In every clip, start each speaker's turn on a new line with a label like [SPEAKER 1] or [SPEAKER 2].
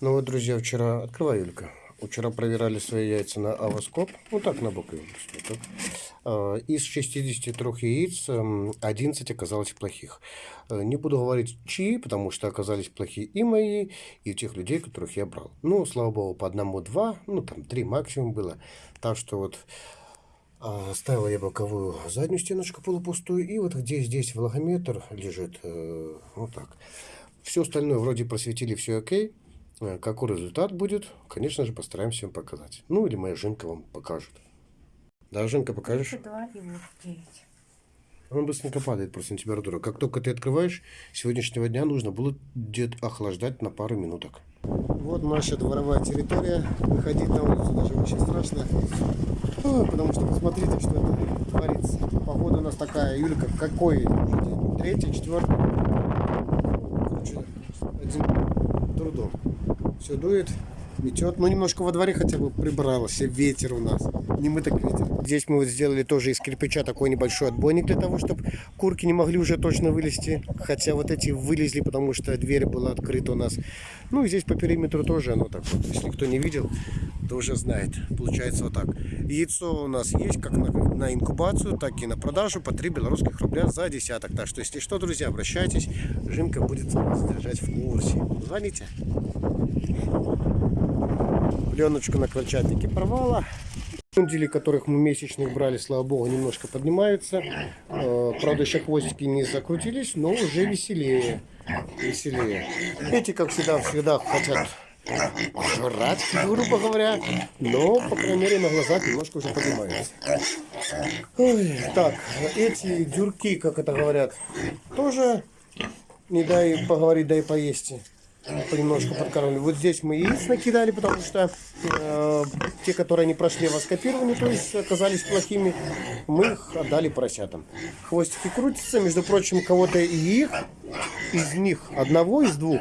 [SPEAKER 1] Ну вот, друзья, вчера... Открывай, Юлька. Вчера проверяли свои яйца на авоскоп. Ну так, на бок. А, Из 63 яиц м, 11 оказалось плохих. Э, Не буду говорить чьи, потому что оказались плохие и мои, и тех людей, которых я брал. Ну, слава богу, по одному-два, ну там три максимум было. Так что вот а, ставил я боковую заднюю стеночку полупустую, и вот где здесь влагометр лежит, э, вот так. Все остальное вроде просветили, все окей. Э, Какой результат будет, конечно же, постараемся вам показать. Ну, или моя Женка вам покажет. Да, Женка, покажешь?
[SPEAKER 2] 2 и вот 9.
[SPEAKER 1] Он быстренько падает просто температура. Как только ты открываешь, сегодняшнего дня нужно будет охлаждать на пару минуток. Вот наша дворовая территория. Выходить на улицу даже очень страшно. Ой, Потому что посмотрите, что это творится. Погода у нас такая, Юлька, какой уже день? Третий, четвертый? Короче, один трудом. Все дует, метет. Ну, немножко во дворе хотя бы прибрался. Ветер у нас. Не мы так ветер. Здесь мы вот сделали тоже из кирпича такой небольшой отбойник для того, чтобы курки не могли уже точно вылезти. Хотя вот эти вылезли, потому что дверь была открыта у нас. Ну, и здесь по периметру тоже оно так вот. Если кто не видел, то уже знает. Получается вот так. Яйцо у нас есть как на, на инкубацию, так и на продажу по 3 белорусских рубля за десяток. Так что, если что, друзья, обращайтесь. Жимка будет вас держать в курсе. Звоните. Пленочку на крольчатнике порвала. Дили, которых мы месячных брали, слава богу, немножко поднимаются. Э, Правда, еще хвостики не закрутились, но уже веселее. Веселее. Эти, как всегда, всегда хотят жрать, грубо говоря. Но, по крайней мере, на глазах немножко уже поднимаются. Ой, так, эти дюрки, как это говорят, тоже не дай поговорить, дай поесть. Понемножку подкармливали. Вот здесь мы яиц накидали, потому что э, те, которые не прошли воскопирование, то есть оказались плохими, мы их отдали поросятам. Хвостики крутятся, между прочим, кого-то и их, из них, одного из двух,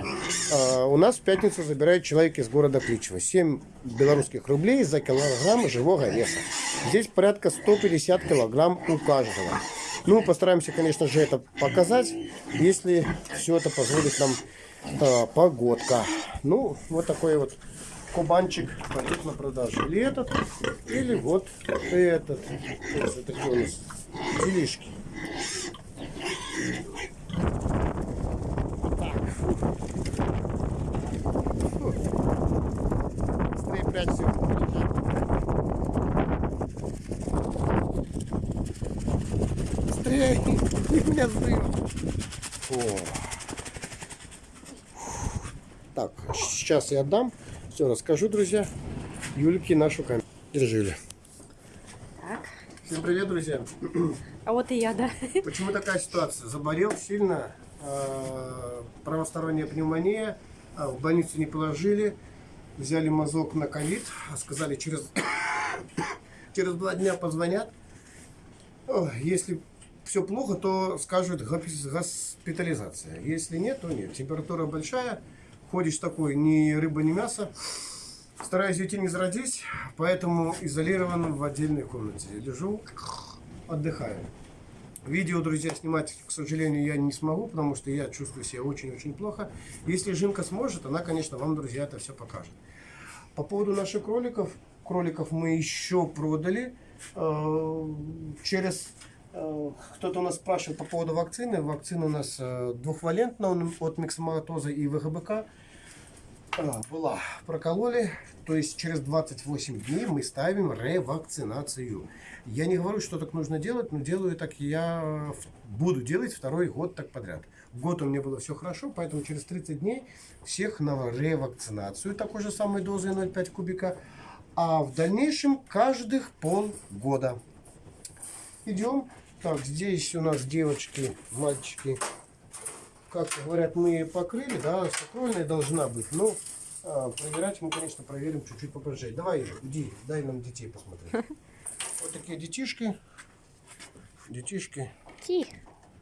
[SPEAKER 1] э, у нас в пятницу забирает человек из города Кличево. 7 белорусских рублей за килограмм живого веса. Здесь порядка 150 килограмм у каждого. Ну, постараемся, конечно же, это показать, если все это позволит нам э, погодка. Ну, вот такой вот кубанчик пойдет на продажу. Или этот, или вот этот. Вот такие у нас делишки. Быстрее прячь. Быстрее! Меня сдают. О. Так, сейчас я отдам. Все, расскажу, друзья. Юльке нашу камеру. Держи, Юля.
[SPEAKER 2] Так.
[SPEAKER 1] Всем привет, друзья.
[SPEAKER 2] А вот и я, да.
[SPEAKER 1] Почему такая ситуация? Заболел сильно, э, правосторонняя пневмония, а, в больницу не положили, взяли мазок на ковид, а сказали через, через два дня позвонят. Если все плохо, то скажут госпитализация. Если нет, то нет. Температура большая, ходишь такой, ни рыба, ни мясо. Стараюсь уйти не зародись, поэтому изолирован в отдельной комнате. Лежу, отдыхаю. Видео, друзья, снимать, к сожалению, я не смогу, потому что я чувствую себя очень-очень плохо. Если Жинка сможет, она, конечно, вам, друзья, это все покажет. По поводу наших кроликов. Кроликов мы еще продали. Э, Через... э, Кто-то у нас спрашивает по поводу вакцины. Вакцина у нас э, двухвалентная от миксоматоза и ВГБК. А, была. Прокололи. То есть через 28 дней мы ставим ревакцинацию. Я не говорю, что так нужно делать, но делаю так я буду делать второй год так подряд. Год у меня было все хорошо, поэтому через 30 дней всех на ревакцинацию такой же самой дозой 0,5 кубика. А в дальнейшем каждых полгода. Идем. Так, здесь у нас девочки, мальчики как говорят, мы покрыли, да, сакрольная должна быть, но а, проверять мы, конечно, проверим чуть-чуть попозже. Давай, иди, дай нам детей посмотреть. Вот такие детишки, детишки,
[SPEAKER 2] Ти.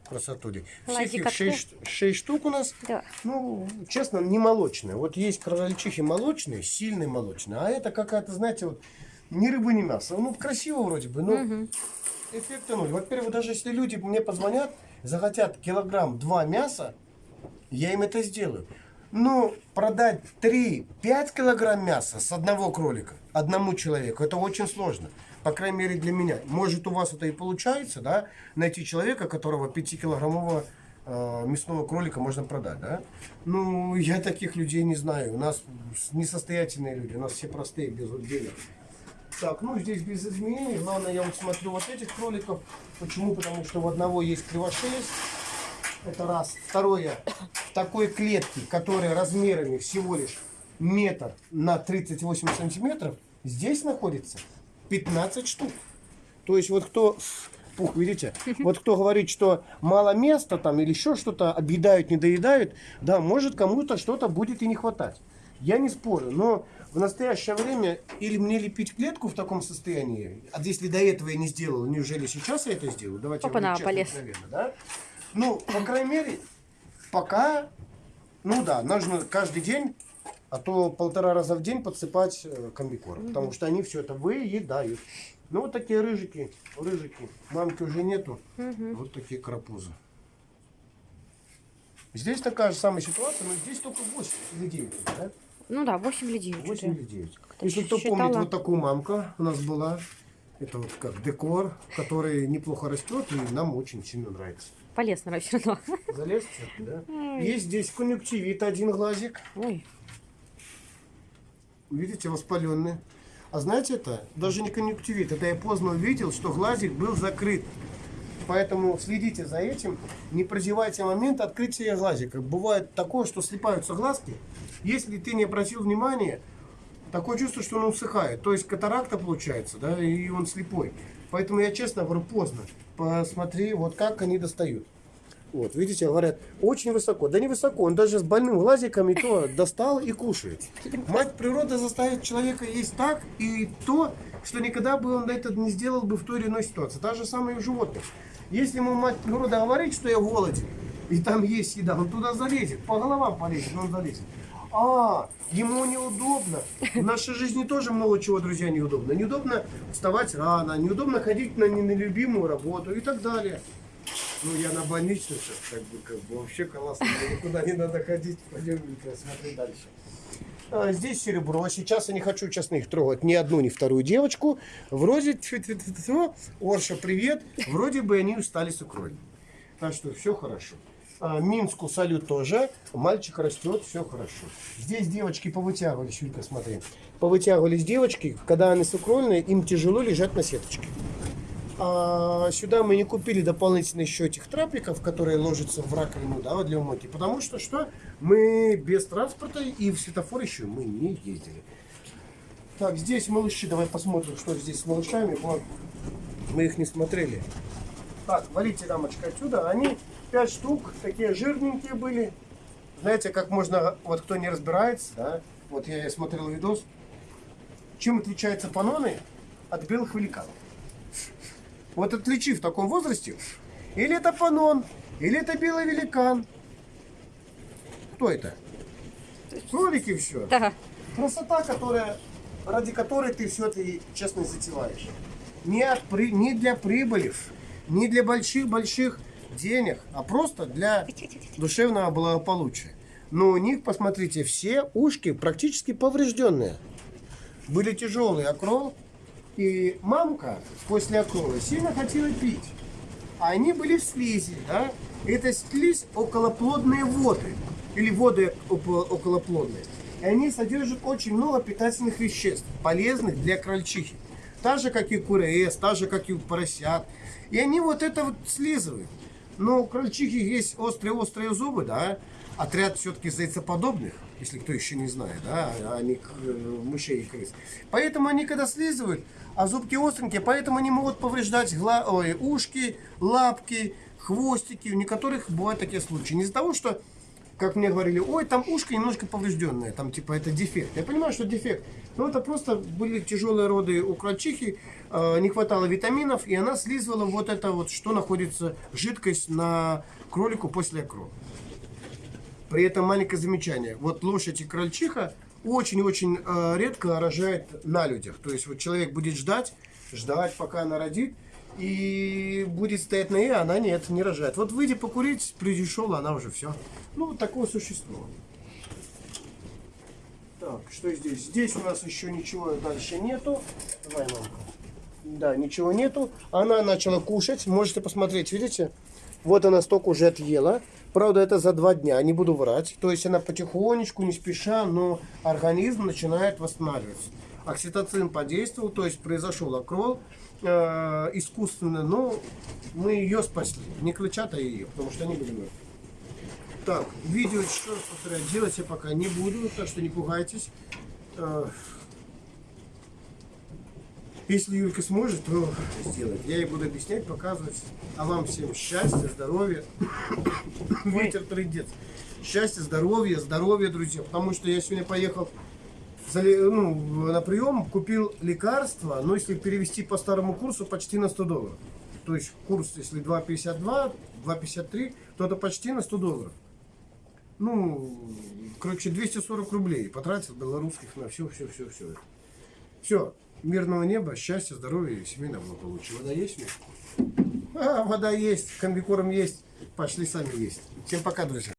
[SPEAKER 1] красотули. Всех их
[SPEAKER 2] открыл.
[SPEAKER 1] 6, 6 штук у нас.
[SPEAKER 2] Да.
[SPEAKER 1] Ну, честно, не молочные. Вот есть крольчихи молочные, сильные молочные, а это какая-то, знаете, вот ни рыбы, ни мяса. Ну, красиво вроде бы, но эффекта ноль. Во-первых, даже если люди мне позвонят, захотят килограмм два мяса, я им это сделаю. Ну, продать 3-5 килограмм мяса с одного кролика одному человеку, это очень сложно. По крайней мере для меня. Может у вас это и получается, да? Найти человека, которого 5-килограммового э, мясного кролика можно продать, да? Ну, я таких людей не знаю. У нас несостоятельные люди, у нас все простые, без денег. Так, ну здесь без изменений. Главное, я вот смотрю вот этих кроликов. Почему? Потому что у одного есть кривошесть. Это раз. Второе. В такой клетке, которая размерами всего лишь метр на 38 сантиметров, здесь находится 15 штук. То есть вот кто пух, видите? Вот кто говорит, что мало места там или еще что-то, объедают, не доедают, да, может кому-то что-то будет и не хватать. Я не спорю, но в настоящее время или мне лепить клетку в таком состоянии, а если до этого я не сделал, неужели сейчас я это сделаю? Давайте
[SPEAKER 2] Опа-на,
[SPEAKER 1] будем честно,
[SPEAKER 2] полез.
[SPEAKER 1] откровенно, да? Ну, по крайней мере, пока, ну да, нужно каждый день, а то полтора раза в день подсыпать э, комбикорм, потому что они все это выедают. Ну, вот такие рыжики, рыжики. Мамки уже нету. Вот такие карапузы. Здесь такая же самая ситуация, но здесь только 8 или 9, да?
[SPEAKER 2] Ну да, 8 или 9
[SPEAKER 1] 8
[SPEAKER 2] уже.
[SPEAKER 1] или 9.
[SPEAKER 2] Как-то
[SPEAKER 1] Если кто
[SPEAKER 2] считала.
[SPEAKER 1] помнит, вот такую мамка у нас была. Это вот как декор, который неплохо растет и нам очень сильно нравится.
[SPEAKER 2] Полез, наверное, все равно.
[SPEAKER 1] Залез да? Есть здесь конъюнктивит, один глазик.
[SPEAKER 2] Ой,
[SPEAKER 1] Видите, воспаленный. А знаете это? Даже не конъюнктивит. Это я поздно увидел, что глазик был закрыт. Поэтому следите за этим. Не прозевайте момент открытия глазика. Бывает такое, что слипаются глазки. Если ты не обратил внимания, такое чувство, что он усыхает. То есть катаракта получается, да, и он слепой. Поэтому я честно говорю, поздно. Посмотри, вот как они достают. Вот, видите, говорят, очень высоко. Да не высоко, он даже с больным глазиком и то достал и кушает. Мать природа заставит человека есть так и то, что никогда бы он это не сделал бы в той или иной ситуации. Та же самое и у животных. Если ему мать природа говорит, что я голоден, и там есть еда, он туда залезет, по головам полезет, но он залезет. А, ему неудобно. В нашей жизни тоже много чего, друзья, неудобно. Неудобно вставать рано, неудобно ходить на нелюбимую работу и так далее. Ну, я на больничную сейчас, как бы, как бы вообще классно, никуда не надо ходить, пойдем смотри дальше. А, Здесь серебро. Сейчас я не хочу, честно, их трогать ни одну, ни вторую девочку. Вроде, Орша, привет. Вроде бы они устали с икрой. Так что все хорошо. А, Минску салют тоже. Мальчик растет, все хорошо. Здесь девочки повытягивались, Юлька, смотри. Повытягивались девочки, когда они сукрольные, им тяжело лежать на сеточке. А сюда мы не купили дополнительно еще этих трапиков, которые ложатся в раковину да, для умойки. Потому что что? Мы без транспорта и в светофор еще мы не ездили. Так, здесь малыши. Давай посмотрим, что здесь с малышами. Вот. Мы их не смотрели. Так, валите рамочка отсюда. Они 5 штук, такие жирненькие были. Знаете, как можно, вот кто не разбирается, да, вот я смотрел видос, чем отличаются паноны от белых великанов. Вот отличи в таком возрасте, или это панон, или это белый великан. Кто это? Кролики все.
[SPEAKER 2] да.
[SPEAKER 1] Красота, которая, ради которой ты все это честно затеваешь. Не, от, не для прибыли, не для больших-больших денег, а просто для душевного благополучия. Но у них, посмотрите, все ушки практически поврежденные. Были тяжелые окрол, и мамка после окрола сильно хотела пить. А они были в слизи, да? Это слизь околоплодные воды. Или воды око- околоплодные. И они содержат очень много питательных веществ, полезных для крольчихи. Так же, как и курес, так же, как и поросят. И они вот это вот слизывают. Но у крольчихи есть острые-острые зубы, да? Отряд все-таки зайцеподобных, если кто еще не знает, да, а не к- э, мышей и крыс. Поэтому они когда слизывают, а зубки остренькие, поэтому они могут повреждать гла- ой, ушки, лапки, хвостики. У некоторых бывают такие случаи. Не из-за того, что, как мне говорили, ой, там ушко немножко поврежденное, там типа это дефект. Я понимаю, что дефект, но это просто были тяжелые роды у крольчихи, э, не хватало витаминов, и она слизывала вот это вот, что находится, жидкость на кролику после окрола. При этом маленькое замечание. Вот лошадь и крольчиха очень-очень э, редко рожает на людях. То есть вот человек будет ждать, ждать, пока она родит, и будет стоять на ней, а она нет, не рожает. Вот выйди покурить, пришел, она уже все. Ну, вот такое существо. Так, что здесь? Здесь у нас еще ничего дальше нету. Давай, мамка. Да, ничего нету. Она начала кушать. Можете посмотреть, видите? Вот она столько уже отъела. Правда, это за два дня, не буду врать. То есть она потихонечку, не спеша, но организм начинает восстанавливаться. Окситоцин подействовал, то есть произошел окрол э, искусственно, но мы ее спасли. Не клычата ее, потому что они были мертвы. Так, видео, еще раз повторяю, делать я пока не буду, так что не пугайтесь. Э, Если Юлька сможет, то сделает. Я ей буду объяснять, показывать. А вам всем счастья, здоровья. Ветер трындец. Счастья, здоровья, здоровья, друзья. Потому что я сегодня поехал ну, на прием, купил лекарства, но если перевести по старому курсу, почти на 100 долларов. То есть курс, если 2,52, 2,53, то это почти на 100 долларов. Ну, короче, 240 рублей потратил белорусских на все, все, все, все. Все, мирного неба, счастья, здоровья и семейного благополучия. Вода есть у? А, вода есть, комбикорм есть. Пошли сами есть. Всем пока, друзья.